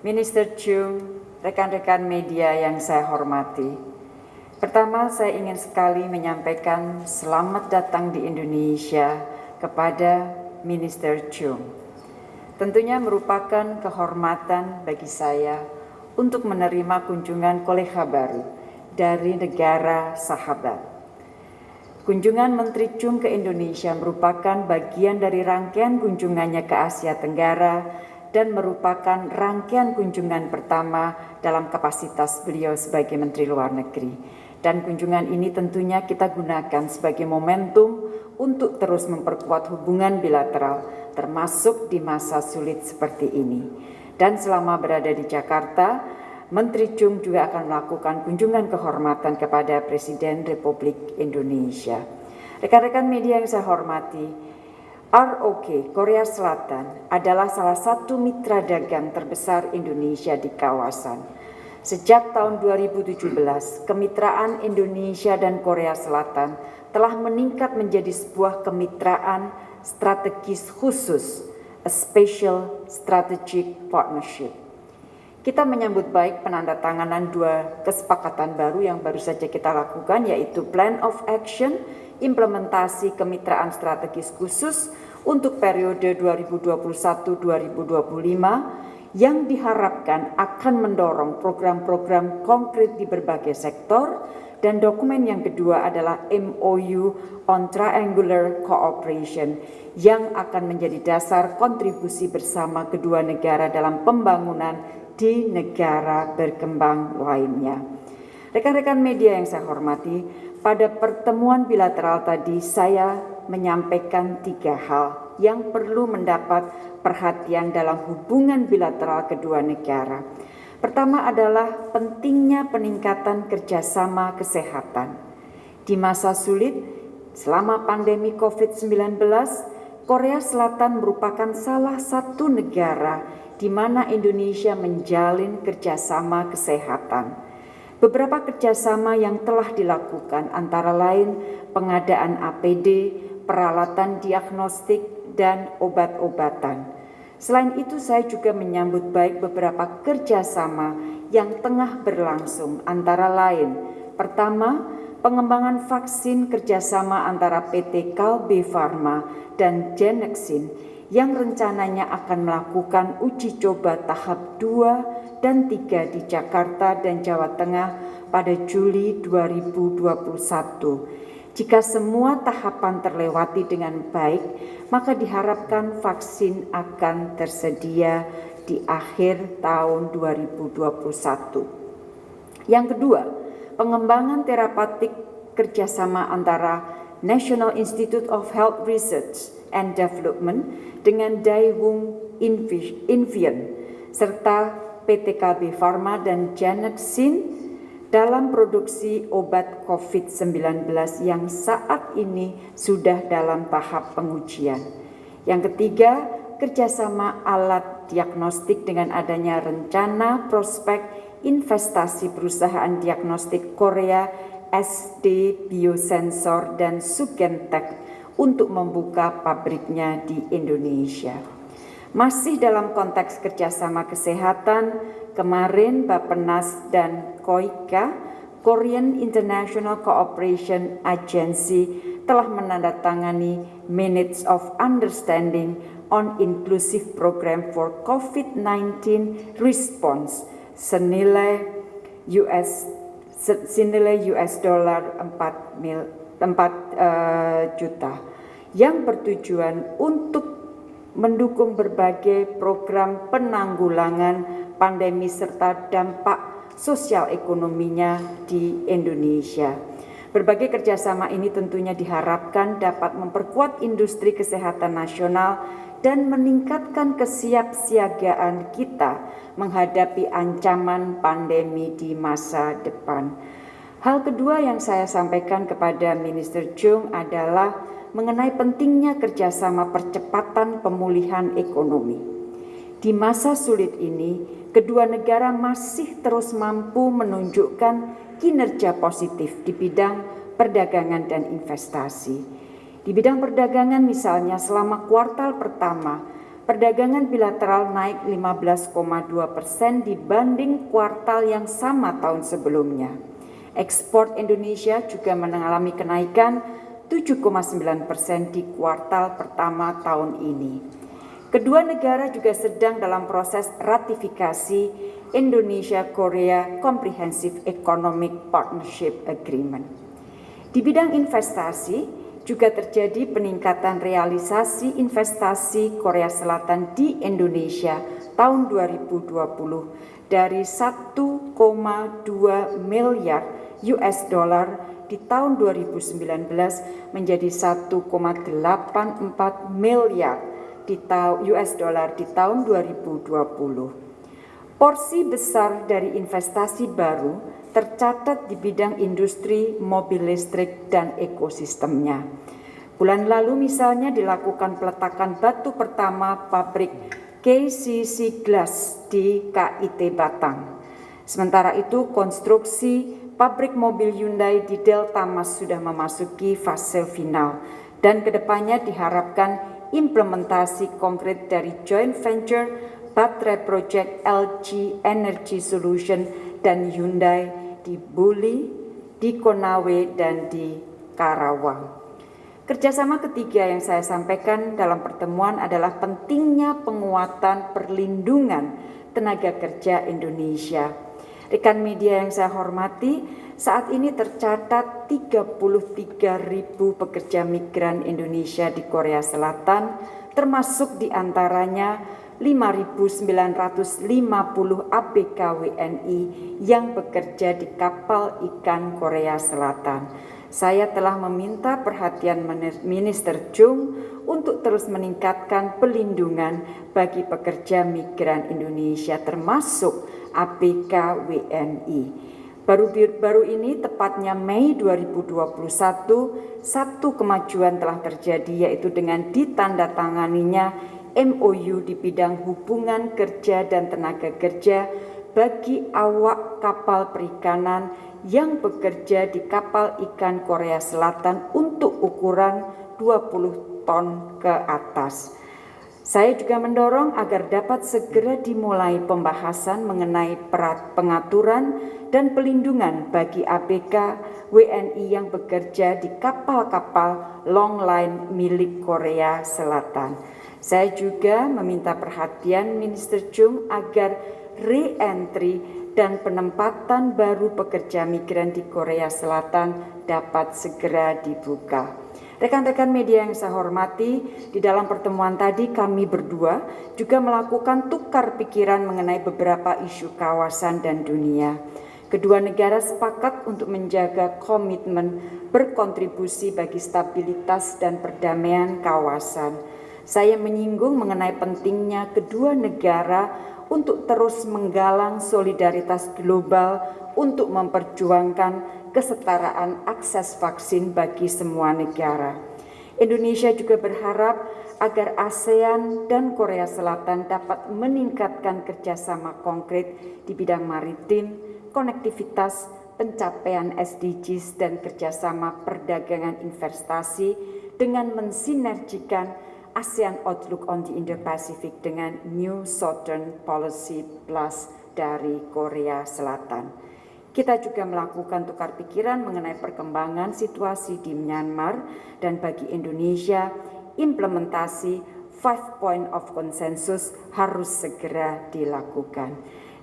Minister Chung, rekan-rekan media yang saya hormati. Pertama, saya ingin sekali menyampaikan selamat datang di Indonesia kepada Minister Chung. Tentunya merupakan kehormatan bagi saya untuk menerima kunjungan kolega baru dari negara sahabat. Kunjungan Menteri Chung ke Indonesia merupakan bagian dari rangkaian kunjungannya ke Asia Tenggara dan merupakan rangkaian kunjungan pertama dalam kapasitas beliau sebagai Menteri Luar Negeri. Dan kunjungan ini tentunya kita gunakan sebagai momentum untuk terus memperkuat hubungan bilateral, termasuk di masa sulit seperti ini. Dan selama berada di Jakarta, Menteri Chung juga akan melakukan kunjungan kehormatan kepada Presiden Republik Indonesia. Rekan-rekan media yang saya hormati, ROK Korea Selatan adalah salah satu mitra dagang terbesar Indonesia di kawasan. Sejak tahun 2017, kemitraan Indonesia dan Korea Selatan telah meningkat menjadi sebuah kemitraan strategis khusus, a special strategic partnership. Kita menyambut baik penandatanganan dua kesepakatan baru yang baru saja kita lakukan yaitu Plan of Action implementasi kemitraan strategis khusus untuk periode 2021-2025 yang diharapkan akan mendorong program-program konkret di berbagai sektor dan dokumen yang kedua adalah MOU on Triangular Cooperation yang akan menjadi dasar kontribusi bersama kedua negara dalam pembangunan di negara berkembang lainnya. Rekan-rekan media yang saya hormati, pada pertemuan bilateral tadi saya menyampaikan tiga hal yang perlu mendapat perhatian dalam hubungan bilateral kedua negara. Pertama adalah pentingnya peningkatan kerjasama kesehatan. Di masa sulit, selama pandemi COVID-19, Korea Selatan merupakan salah satu negara di mana Indonesia menjalin kerjasama kesehatan. Beberapa kerjasama yang telah dilakukan antara lain pengadaan APD, peralatan diagnostik, dan obat-obatan. Selain itu saya juga menyambut baik beberapa kerjasama yang tengah berlangsung antara lain Pertama, pengembangan vaksin kerjasama antara PT Kalbe Pharma dan Genexin yang rencananya akan melakukan uji coba tahap 2 dan 3 di Jakarta dan Jawa Tengah pada Juli 2021. Jika semua tahapan terlewati dengan baik, maka diharapkan vaksin akan tersedia di akhir tahun 2021. Yang kedua, pengembangan terapeutik kerjasama antara National Institute of Health Research and Development dengan Daewoo Invian serta PTKB Pharma dan Janet dalam produksi obat COVID-19 yang saat ini sudah dalam tahap pengujian. Yang ketiga, kerjasama alat diagnostik dengan adanya rencana prospek investasi perusahaan diagnostik Korea SD Biosensor dan Sugentech untuk membuka pabriknya di Indonesia. Masih dalam konteks kerjasama kesehatan, kemarin Bapenas dan KOIKA, Korean International Cooperation Agency, telah menandatangani Minutes of Understanding on Inclusive Program for COVID-19 Response senilai US senilai US dollar 4 mil 4 uh, eh, juta yang bertujuan untuk mendukung berbagai program penanggulangan pandemi serta dampak sosial ekonominya di Indonesia. Berbagai kerjasama ini tentunya diharapkan dapat memperkuat industri kesehatan nasional dan meningkatkan kesiapsiagaan kita menghadapi ancaman pandemi di masa depan. Hal kedua yang saya sampaikan kepada Minister Chung adalah mengenai pentingnya kerjasama percepatan pemulihan ekonomi. Di masa sulit ini, kedua negara masih terus mampu menunjukkan kinerja positif di bidang perdagangan dan investasi. Di bidang perdagangan misalnya selama kuartal pertama, Perdagangan bilateral naik 15,2 persen dibanding kuartal yang sama tahun sebelumnya. Ekspor Indonesia juga mengalami kenaikan 7,9 persen di kuartal pertama tahun ini. Kedua negara juga sedang dalam proses ratifikasi Indonesia-Korea Comprehensive Economic Partnership Agreement. Di bidang investasi, juga terjadi peningkatan realisasi investasi Korea Selatan di Indonesia tahun 2020 dari 1,2 miliar US dollar di tahun 2019 menjadi 1,84 miliar di US dollar di tahun 2020. Porsi besar dari investasi baru tercatat di bidang industri mobil listrik dan ekosistemnya. Bulan lalu misalnya dilakukan peletakan batu pertama pabrik KCC Glass di KIT Batang. Sementara itu konstruksi pabrik mobil Hyundai di Delta Mas sudah memasuki fase final dan ke depannya diharapkan implementasi konkret dari joint venture baterai project LG Energy Solution dan Hyundai di Buli, di Konawe, dan di Karawang. Kerjasama ketiga yang saya sampaikan dalam pertemuan adalah pentingnya penguatan perlindungan tenaga kerja Indonesia Rekan media yang saya hormati, saat ini tercatat 33 ribu pekerja migran Indonesia di Korea Selatan, termasuk di antaranya 5.950 ABK WNI yang bekerja di kapal ikan Korea Selatan. Saya telah meminta perhatian Minister Chung untuk terus meningkatkan pelindungan bagi pekerja migran Indonesia termasuk APK WNI. Baru, baru ini tepatnya Mei 2021, satu kemajuan telah terjadi yaitu dengan ditandatanganinya MOU di bidang hubungan kerja dan tenaga kerja bagi awak kapal perikanan yang bekerja di kapal ikan Korea Selatan untuk ukuran 20 ton ke atas. Saya juga mendorong agar dapat segera dimulai pembahasan mengenai pengaturan dan pelindungan bagi ABK WNI yang bekerja di kapal-kapal long line milik Korea Selatan. Saya juga meminta perhatian Minister Chung agar re-entry dan penempatan baru pekerja migran di Korea Selatan dapat segera dibuka. Rekan-rekan media yang saya hormati, di dalam pertemuan tadi kami berdua juga melakukan tukar pikiran mengenai beberapa isu kawasan dan dunia. Kedua negara sepakat untuk menjaga komitmen berkontribusi bagi stabilitas dan perdamaian kawasan. Saya menyinggung mengenai pentingnya kedua negara untuk terus menggalang solidaritas global untuk memperjuangkan kesetaraan akses vaksin bagi semua negara. Indonesia juga berharap agar ASEAN dan Korea Selatan dapat meningkatkan kerjasama konkret di bidang maritim, konektivitas, pencapaian SDGs, dan kerjasama perdagangan investasi dengan mensinergikan ASEAN Outlook on the Indo-Pacific dengan New Southern Policy Plus dari Korea Selatan. Kita juga melakukan tukar pikiran mengenai perkembangan situasi di Myanmar dan bagi Indonesia, implementasi five point of consensus harus segera dilakukan.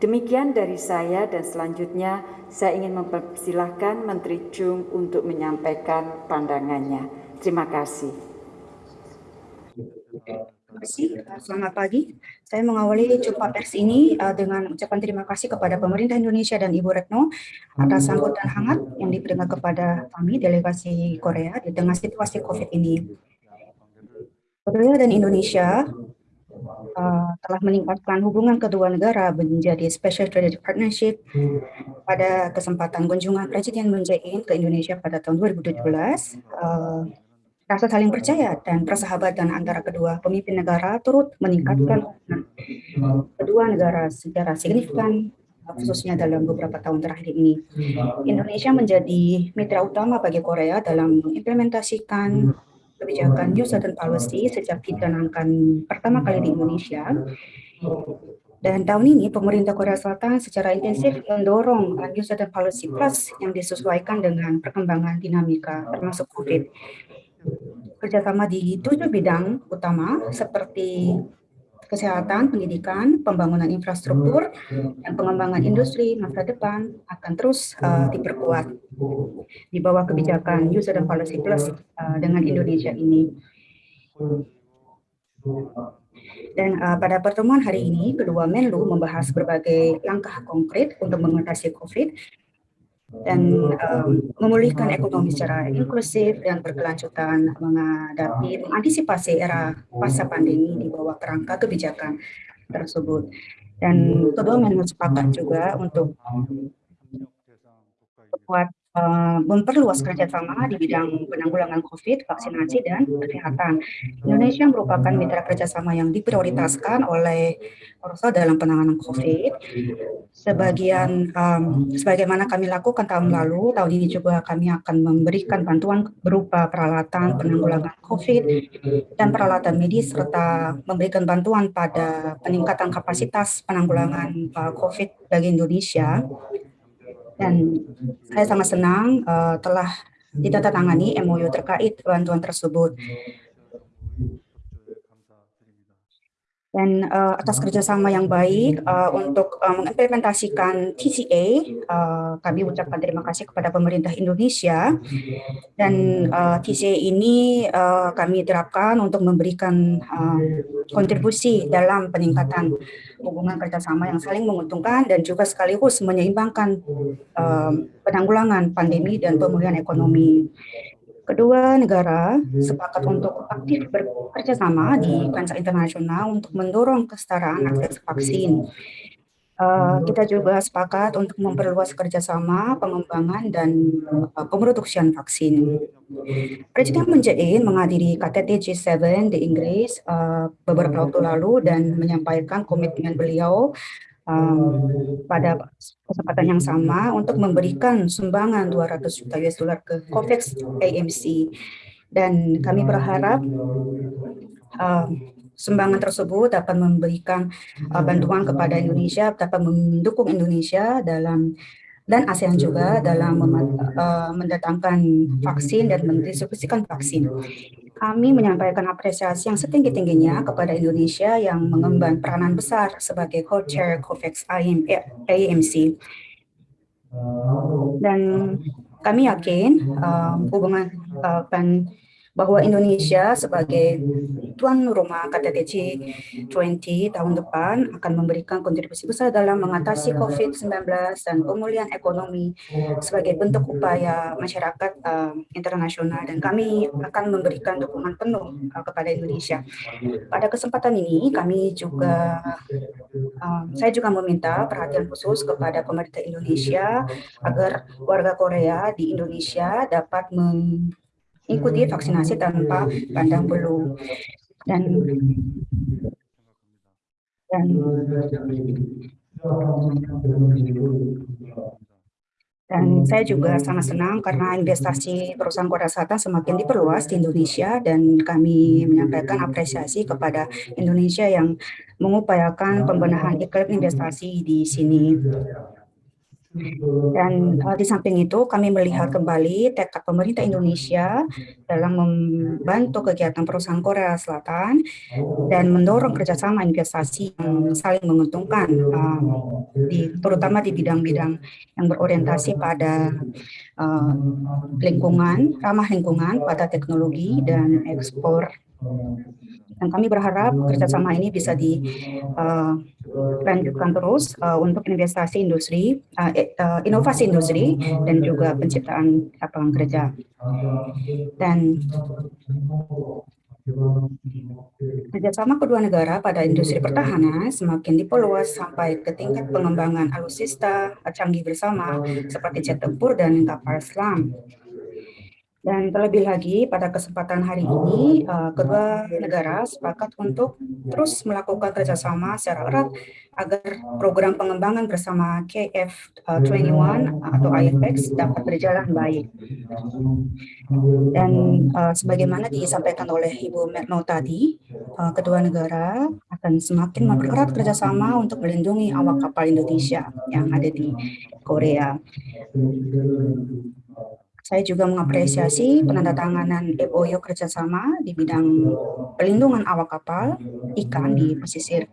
Demikian dari saya dan selanjutnya saya ingin mempersilahkan Menteri Chung untuk menyampaikan pandangannya. Terima kasih. Terima kasih. Selamat pagi. Saya mengawali jumpa pers ini uh, dengan ucapan terima kasih kepada pemerintah Indonesia dan Ibu Retno atas sambutan hangat yang diberikan kepada kami delegasi Korea di tengah situasi COVID ini. Korea dan Indonesia uh, telah meningkatkan hubungan kedua negara menjadi Special Strategic Partnership pada kesempatan kunjungan Presiden Moon Jae-in ke Indonesia pada tahun 2017. Uh, Rasa saling percaya dan persahabatan antara kedua pemimpin negara turut meningkatkan kedua negara secara signifikan khususnya dalam beberapa tahun terakhir ini. Indonesia menjadi mitra utama bagi Korea dalam mengimplementasikan kebijakan New Southern Policy sejak dicanangkan pertama kali di Indonesia. Dan tahun ini pemerintah Korea Selatan secara intensif mendorong New Southern Policy Plus yang disesuaikan dengan perkembangan dinamika termasuk COVID. Kerjasama di tujuh bidang utama seperti kesehatan, pendidikan, pembangunan infrastruktur, dan pengembangan industri masa depan akan terus uh, diperkuat di bawah kebijakan User and Policy Plus uh, dengan Indonesia ini. Dan uh, pada pertemuan hari ini, kedua Menlu membahas berbagai langkah konkret untuk mengatasi COVID dan um, memulihkan ekonomi secara inklusif dan berkelanjutan menghadapi mengantisipasi era pasca pandemi di bawah kerangka kebijakan tersebut. Dan kedua memang sepakat juga untuk buat uh, memperluas kerjasama di bidang penanggulangan COVID, vaksinasi, dan kesehatan. Indonesia merupakan mitra kerjasama yang diprioritaskan oleh Orso dalam penanganan COVID. Sebagian, um, sebagaimana kami lakukan tahun lalu, tahun ini juga kami akan memberikan bantuan berupa peralatan penanggulangan COVID dan peralatan medis, serta memberikan bantuan pada peningkatan kapasitas penanggulangan uh, COVID bagi Indonesia dan saya sangat senang uh, telah ditandatangani MOU terkait bantuan tersebut dan uh, atas kerjasama yang baik uh, untuk uh, mengimplementasikan TCA. Uh, kami ucapkan terima kasih kepada pemerintah Indonesia dan uh, TCA ini uh, kami terapkan untuk memberikan uh, kontribusi dalam peningkatan hubungan kerjasama yang saling menguntungkan dan juga sekaligus menyeimbangkan uh, penanggulangan pandemi dan pemulihan ekonomi. Kedua negara sepakat untuk aktif bekerja sama di kancah internasional untuk mendorong kesetaraan akses vaksin. Uh, kita juga sepakat untuk memperluas kerjasama, pengembangan, dan uh, pemutusan vaksin. Presiden Moon Jae-in menghadiri KTT G7 di Inggris uh, beberapa waktu lalu dan menyampaikan komitmen beliau um, pada kesempatan yang sama untuk memberikan sumbangan 200 juta US dollar ke COVAX AMC dan kami berharap uh, sumbangan tersebut dapat memberikan uh, bantuan kepada Indonesia, dapat mendukung Indonesia dalam dan ASEAN juga dalam uh, mendatangkan vaksin dan mendistribusikan vaksin. Kami menyampaikan apresiasi yang setinggi-tingginya kepada Indonesia yang mengemban peranan besar sebagai co-chair COVAX AMC. Dan kami yakin uh, hubungan uh, bahwa Indonesia sebagai tuan rumah KTT G20 tahun depan akan memberikan kontribusi besar dalam mengatasi COVID-19 dan pemulihan ekonomi sebagai bentuk upaya masyarakat uh, internasional dan kami akan memberikan dukungan penuh uh, kepada Indonesia. Pada kesempatan ini kami juga uh, saya juga meminta perhatian khusus kepada pemerintah Indonesia agar warga Korea di Indonesia dapat ikuti vaksinasi tanpa pandang bulu dan dan dan saya juga sangat senang karena investasi perusahaan Korea Selatan semakin diperluas di Indonesia dan kami menyampaikan apresiasi kepada Indonesia yang mengupayakan pembenahan iklim investasi di sini. Dan uh, di samping itu kami melihat kembali tekad pemerintah Indonesia dalam membantu kegiatan perusahaan Korea Selatan dan mendorong kerjasama investasi yang saling menguntungkan, uh, di, terutama di bidang-bidang yang berorientasi pada uh, lingkungan, ramah lingkungan, pada teknologi dan ekspor dan kami berharap kerjasama ini bisa dilanjutkan uh, terus uh, untuk investasi industri, uh, uh, inovasi industri, dan juga penciptaan lapangan kerja. Dan Kerjasama kedua negara pada industri pertahanan semakin diperluas sampai ke tingkat pengembangan alutsista canggih bersama seperti jet tempur dan kapal selam. Dan terlebih lagi pada kesempatan hari ini, uh, kedua negara sepakat untuk terus melakukan kerjasama secara erat agar program pengembangan bersama KF21 atau IFX dapat berjalan baik. Dan uh, sebagaimana disampaikan oleh Ibu Merno tadi, uh, kedua negara akan semakin mempererat kerjasama untuk melindungi awak kapal Indonesia yang ada di Korea. Saya juga mengapresiasi penandatanganan MOU kerjasama di bidang pelindungan awak kapal ikan di pesisir.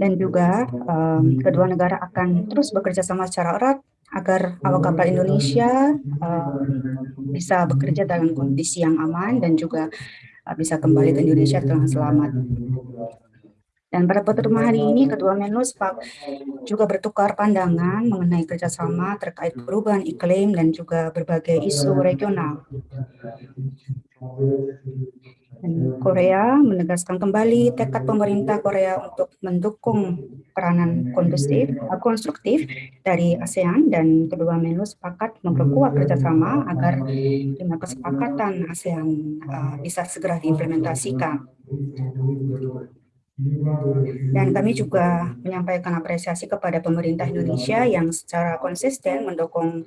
Dan juga um, kedua negara akan terus bekerja sama secara erat agar awak kapal Indonesia uh, bisa bekerja dalam kondisi yang aman dan juga uh, bisa kembali ke Indonesia dengan selamat. Dan pada pertemuan hari ini, Ketua Menlu juga bertukar pandangan mengenai kerjasama terkait perubahan iklim dan juga berbagai isu regional. Dan Korea menegaskan kembali tekad pemerintah Korea untuk mendukung peranan kondusif, konstruktif dari ASEAN dan kedua Menlu sepakat memperkuat kerjasama agar lima kesepakatan ASEAN uh, bisa segera diimplementasikan. Dan kami juga menyampaikan apresiasi kepada pemerintah Indonesia yang secara konsisten mendukung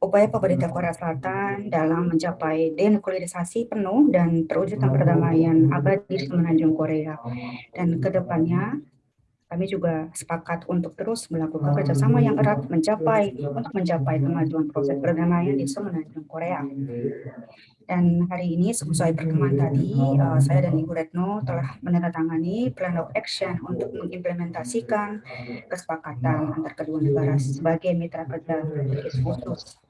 upaya pemerintah Korea Selatan dalam mencapai denuklearisasi penuh dan terwujudnya perdamaian abadi di semenanjung Korea. Dan ke depannya kami juga sepakat untuk terus melakukan kerjasama yang erat mencapai untuk mencapai kemajuan proses perdamaian di semenanjung Korea. Dan hari ini sesuai pertemuan tadi, uh, saya dan Ibu Retno telah menandatangani Plan of Action untuk mengimplementasikan kesepakatan antar kedua negara sebagai mitra kerja khusus.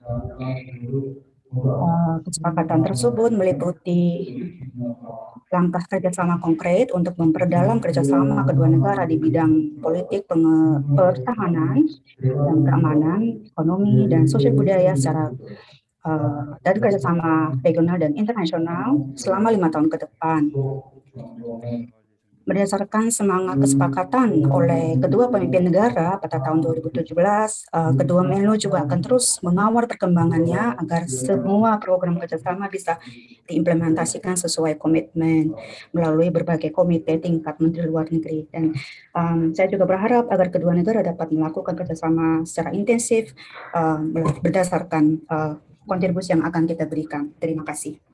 Uh, kesepakatan tersebut meliputi langkah kerjasama konkret untuk memperdalam kerjasama kedua negara di bidang politik pertahanan dan keamanan, ekonomi, dan sosial budaya secara uh, dari kerjasama regional dan internasional selama lima tahun ke depan. Berdasarkan semangat kesepakatan oleh kedua pemimpin negara pada tahun 2017, uh, kedua Menlu juga akan terus mengawal perkembangannya agar semua program kerjasama bisa diimplementasikan sesuai komitmen melalui berbagai komite tingkat Menteri Luar Negeri. Dan um, saya juga berharap agar kedua negara dapat melakukan kerjasama secara intensif uh, berdasarkan uh, kontribusi yang akan kita berikan. Terima kasih.